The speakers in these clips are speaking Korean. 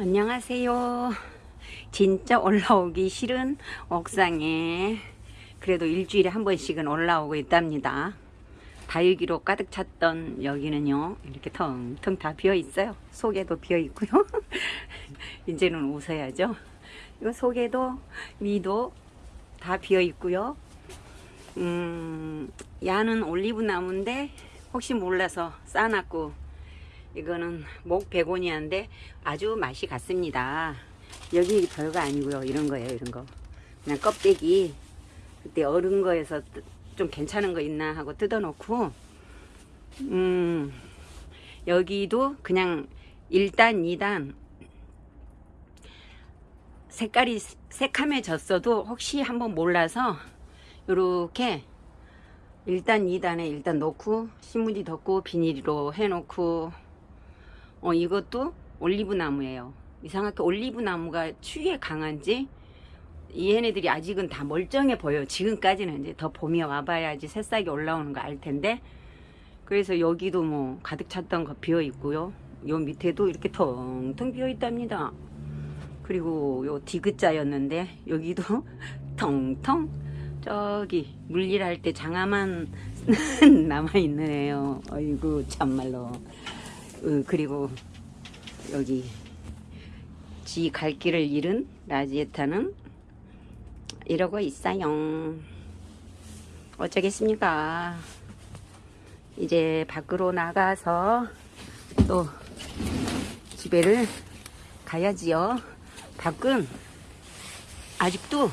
안녕하세요. 진짜 올라오기 싫은 옥상에 그래도 일주일에 한 번씩은 올라오고 있답니다. 다육이로 가득 찼던 여기는요 이렇게 텅텅 다 비어 있어요. 속에도 비어 있고요. 이제는 웃어야죠. 이 속에도 위도 다 비어 있고요. 음, 야는 올리브 나무인데 혹시 몰라서 싸놨고 이거는 목 베고니아인데 아주 맛이 같습니다. 여기 별거 아니고요. 이런 거예요. 이런 거. 그냥 껍데기 그때 얼은 거에서 뜨- 좀 괜찮은 거 있나 하고 뜯어놓고 음 여기도 그냥 1단 2단 색깔이 새카매졌어도 혹시 한번 몰라서 요렇게 1단 2단에 일단 놓고 신문지 덮고 비닐로 해놓고 어 이것도 올리브 나무예요. 이상하게 올리브 나무가 추위에 강한지 얘네들이 아직은 다 멀쩡해 보여요. 지금까지는 이제 더 봄이 와봐야지 새싹이 올라오는 거 알 텐데. 그래서 여기도 뭐 가득 찼던 거 비어 있고요. 요 밑에도 이렇게 텅텅 비어 있답니다. 그리고 요 디귿자였는데 여기도 텅텅 저기 물일할 때 장화만 남아있는 애요. 어이구 참말로 어, 그리고 여기 지 갈 길을 잃은 라지에타는 이러고 있어요. 어쩌겠습니까? 이제 밖으로 나가서 또 집에를 가야지요. 밖은 아직도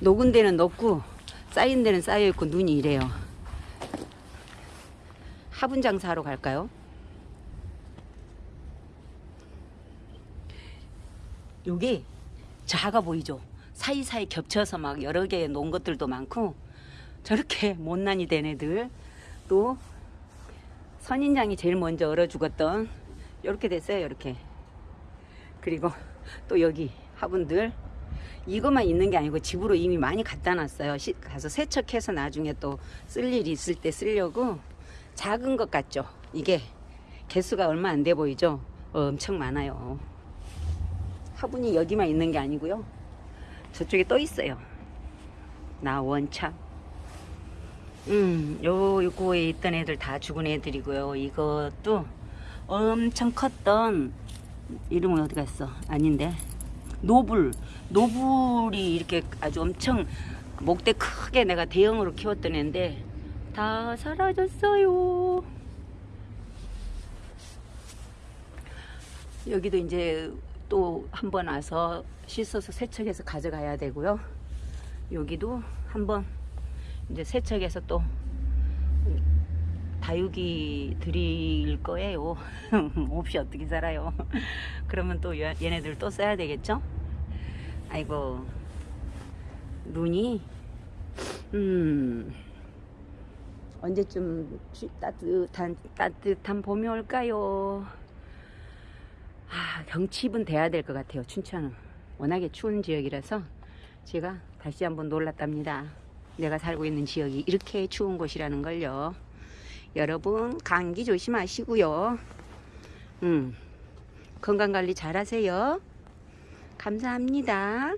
녹은 데는 녹고 쌓인 데는 쌓여 있고 눈이 이래요. 화분 장사하러 갈까요? 여기 작아 보이죠? 사이사이 겹쳐서 막 여러 개 놓은 것들도 많고 저렇게 못난이 된 애들 또 선인장이 제일 먼저 얼어 죽었던 이렇게 됐어요 이렇게 그리고 또 여기 화분들 이것만 있는 게 아니고 집으로 이미 많이 갖다 놨어요. 시- 가서 세척해서 나중에 또 쓸 일이 있을 때 쓰려고 작은 것 같죠? 이게 개수가 얼마 안 돼 보이죠? 엄청 많아요. 화분이 여기만 있는 게 아니고요. 저쪽에 또 있어요. 나 원참. 음, 요, 요거에 있던 애들 다 죽은 애들이고요. 이것도 엄청 컸던 이름은 어디 갔어? 아닌데. 노블. 노블이 이렇게 아주 엄청 목대 크게 내가 대형으로 키웠던 애인데 다 사라졌어요. 여기도 이제 또 한 번 와서 씻어서 세척해서 가져가야 되고요. 여기도 한번 이제 세척해서 또 다육이 드릴 거예요. 없이 어떻게 살아요. 그러면 또 얘- 얘네들 또 써야 되겠죠? 아이고, 눈이, 음, 언제쯤 추- 따뜻한, 따뜻한 봄이 올까요? 아, 경칩은 돼야 될 것 같아요, 춘천은. 워낙에 추운 지역이라서 제가 다시 한번 놀랐답니다. 내가 살고 있는 지역이 이렇게 추운 곳이라는 걸요. 여러분 감기 조심하시고요. 음, 건강 관리 잘 하세요. 감사합니다.